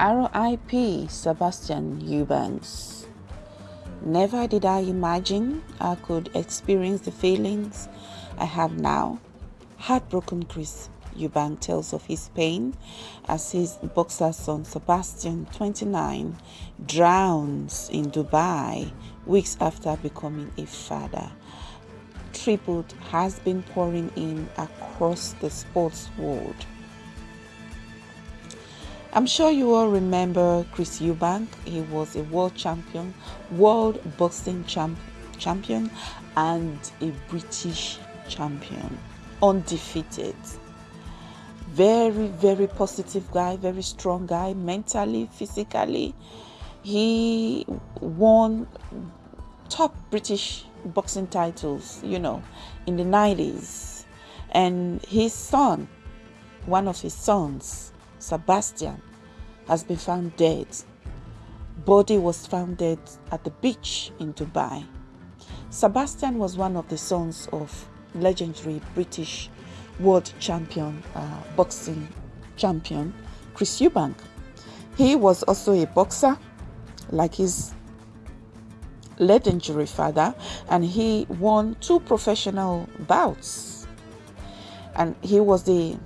R.I.P. Sebastian Eubanks. Never did I imagine I could experience the feelings I have now. Heartbroken Chris Eubank tells of his pain as his boxer son Sebastian, 29, drowns in Dubai weeks after becoming a father. Tribute has been pouring in across the sports world. I'm sure you all remember Chris Eubank. He was a world champion, world boxing champ, champion, and a British champion, undefeated. Very, very positive guy, very strong guy, mentally, physically. He won top British boxing titles, you know, in the 90s. And his son, one of his sons, Sebastian, has been found dead. Body was found dead at the beach in Dubai. Sebastian was one of the sons of legendary British world champion, uh, boxing champion, Chris Eubank. He was also a boxer, like his legendary father, and he won two professional bouts. And he was the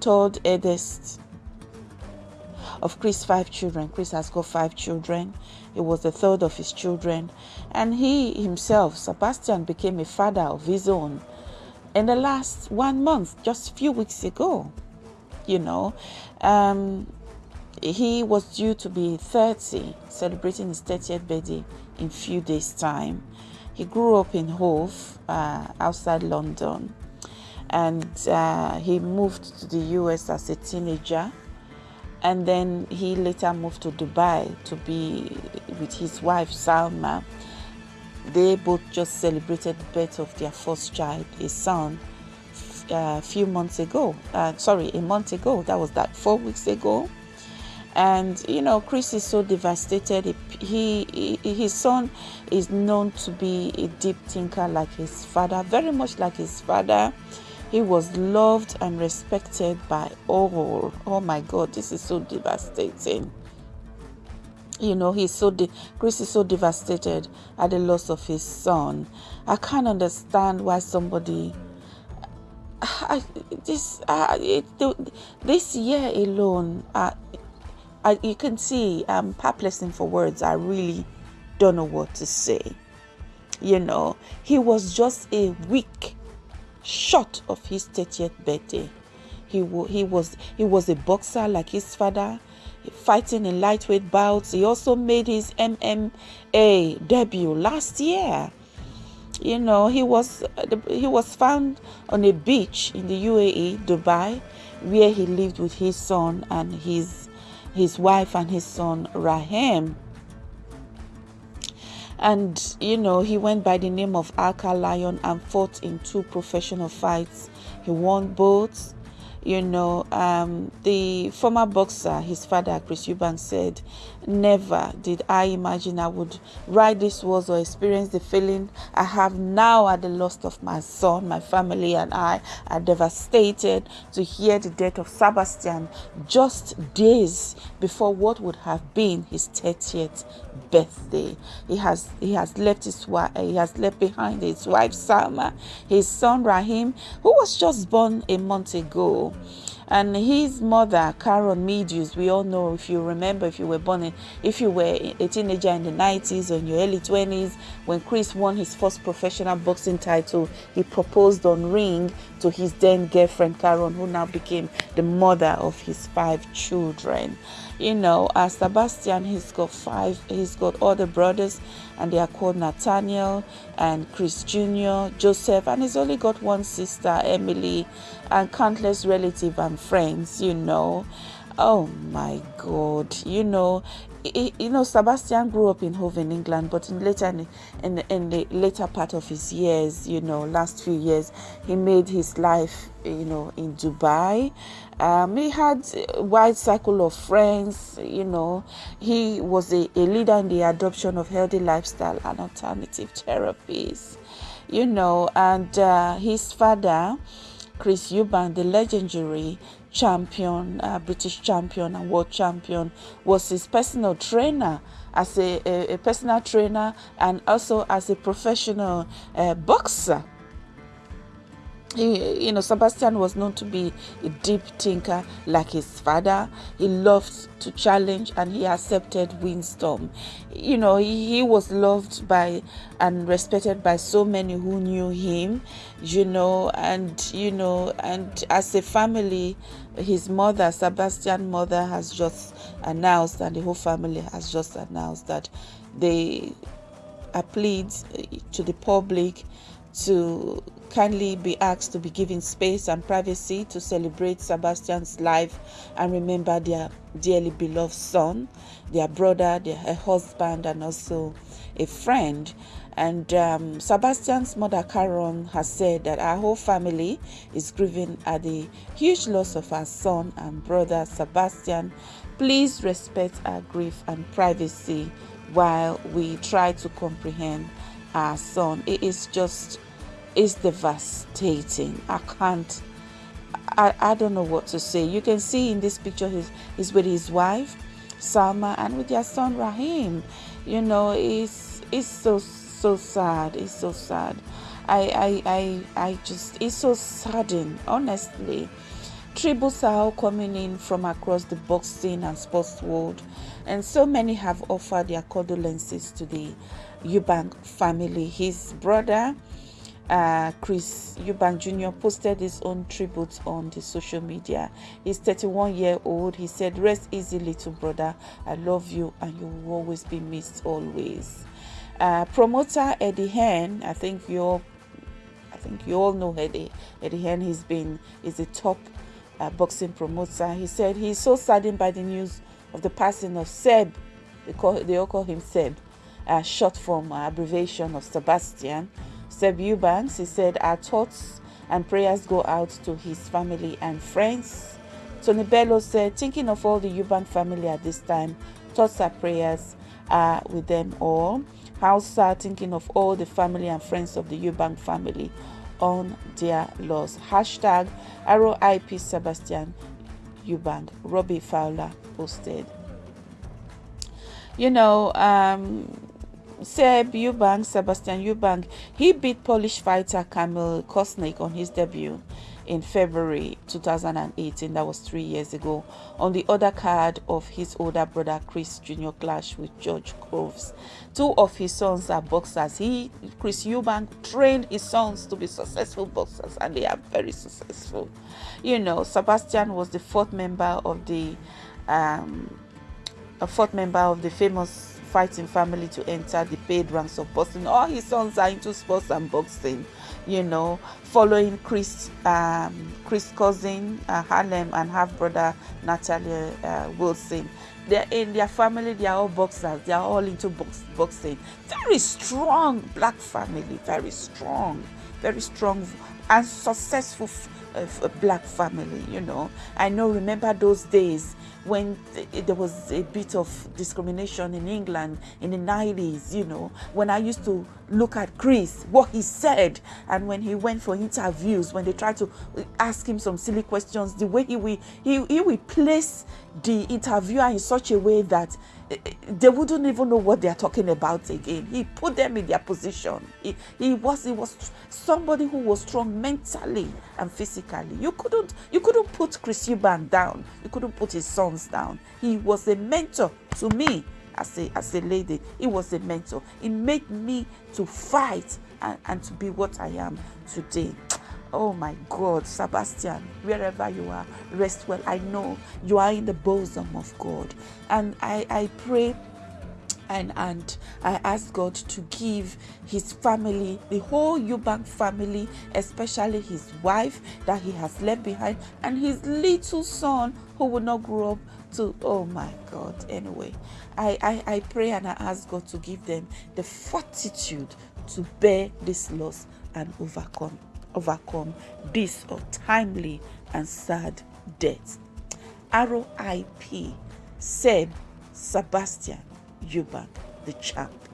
third eldest of Chris' five children. Chris has got five children. He was the third of his children. And he himself, Sebastian, became a father of his own in the last one month, just a few weeks ago. You know, um, he was due to be 30, celebrating his 30th birthday in few days' time. He grew up in Hove, uh, outside London, and uh, he moved to the US as a teenager and then he later moved to Dubai to be with his wife Salma. They both just celebrated the birth of their first child, a son, a uh, few months ago. Uh, sorry, a month ago. That was that four weeks ago. And you know, Chris is so devastated. He, he, his son is known to be a deep thinker like his father, very much like his father he was loved and respected by all. Oh my God, this is so devastating. You know, he's so de- Chris is so devastated at the loss of his son. I can't understand why somebody. I, this uh, it, this year alone, uh, I, you can see I'm perplexing for words. I really don't know what to say. You know, he was just a week short of his 30th birthday. He, he, was, he was a boxer like his father, fighting in lightweight bouts. He also made his MMA debut last year. You know, he was he was found on a beach in the UAE, Dubai, where he lived with his son and his his wife and his son Rahim and you know he went by the name of Alka Lion and fought in two professional fights. He won both you know, um, the former boxer, his father, Chris Eubank, said, Never did I imagine I would write these words or experience the feeling I have now at the loss of my son. My family and I are devastated to hear the death of Sebastian just days before what would have been his 30th birthday. He has he has left his wife he has left behind his wife Salma, his son Rahim, who was just born a month ago and his mother Karen Medius we all know if you remember if you were born in, if you were a teenager in the 90s or in your early 20s when Chris won his first professional boxing title he proposed on ring to his then girlfriend Karen who now became the mother of his five children you know as Sebastian he's got five he's got other brothers and they are called Nathaniel and Chris Jr., Joseph, and he's only got one sister, Emily, and countless relatives and friends, you know. Oh my God, you know, you know, Sebastian grew up in Hove in England, but in later in, in, in the later part of his years, you know, last few years, he made his life, you know, in Dubai. Um, he had a wide circle of friends, you know. He was a, a leader in the adoption of healthy lifestyle and alternative therapies, you know, and uh, his father Chris Eubank, the legendary champion, uh, British champion and world champion, was his personal trainer as a, a, a personal trainer and also as a professional uh, boxer you know, Sebastian was known to be a deep thinker like his father. He loved to challenge and he accepted windstorm. You know, he, he was loved by and respected by so many who knew him, you know, and, you know, and as a family, his mother, Sebastian's mother, has just announced, and the whole family has just announced that they appealed eh, to the public to kindly be asked to be given space and privacy to celebrate Sebastian's life and remember their dearly beloved son, their brother, their husband, and also a friend. And um, Sebastian's mother, Karen, has said that our whole family is grieving at the huge loss of our son and brother, Sebastian. Please respect our grief and privacy while we try to comprehend our son. It is just is devastating. I can't, I, I don't know what to say. You can see in this picture he's, he's with his wife, Salma, and with their son, Rahim. You know, it's, it's so, so sad. It's so sad. I, I, I, I just, it's so saddening, honestly. Tributes are all coming in from across the boxing and sports world, and so many have offered their condolences to the Eubank family. His brother, uh, Chris Eubank Jr. posted his own tribute on the social media. He's 31 year old. He said, "Rest easy, little brother. I love you, and you will always be missed always." Uh, promoter Eddie Hearn, I think you all, I think you all know Eddie. Eddie Hearn. He's been is a top uh, boxing promoter. He said he's so saddened by the news of the passing of Seb. They call they all call him Seb, uh, short form abbreviation of Sebastian Seb Eubanks, he said, Our thoughts and prayers go out to his family and friends. Tony Bellew said, Thinking of all the Eubank family at this time, thoughts and prayers are with them all. Hausa thinking of all the family and friends of the Eubank family on their loss. Hashtag ROIP Sebastian Eubank. Robbie Fowler posted. You know, um, Seb Eubank, Sebastian Eubank, he beat Polish fighter Kamil Kosnik on his debut in February 2018. That was three years ago. On the other card of his older brother Chris Jr. clash with George Groves. Two of his sons are boxers. He, Chris Eubank, trained his sons to be successful boxers, and they are very successful. You know, Sebastian was the fourth member of the um, a fourth member of the famous fighting family to enter the paid ranks of boxing. All his sons are into sports and boxing, you know, following Chris, um, Chris cousin uh, Harlem and half brother Natalia uh, Wilson. They're in their family, they are all boxers, they are all into box, boxing. Very strong black family, very strong, very strong and successful uh, black family, you know. I know, remember those days when there was a bit of discrimination in England in the 90s, you know, when I used to look at Chris, what he said, and when he went for interviews, when they tried to ask him some silly questions, the way he will, he, he will place the interviewer in such a way that they wouldn't even know what they are talking about again. He put them in their position. He, he was he was somebody who was strong mentally and physically. You couldn't you couldn't put Chris Eubank down. You couldn't put his sons down. He was a mentor to me as a as a lady. He was a mentor. He made me to fight and, and to be what I am today. Oh my God, Sebastian, wherever you are, rest well. I know you are in the bosom of God. And I, I pray and and I ask God to give his family, the whole Eubank family, especially his wife that he has left behind, and his little son who will not grow up to oh my God. Anyway, I, I, I pray and I ask God to give them the fortitude to bear this loss and overcome overcome this untimely and sad death. R.I.P. Seb Sebastian Eubank, the champ.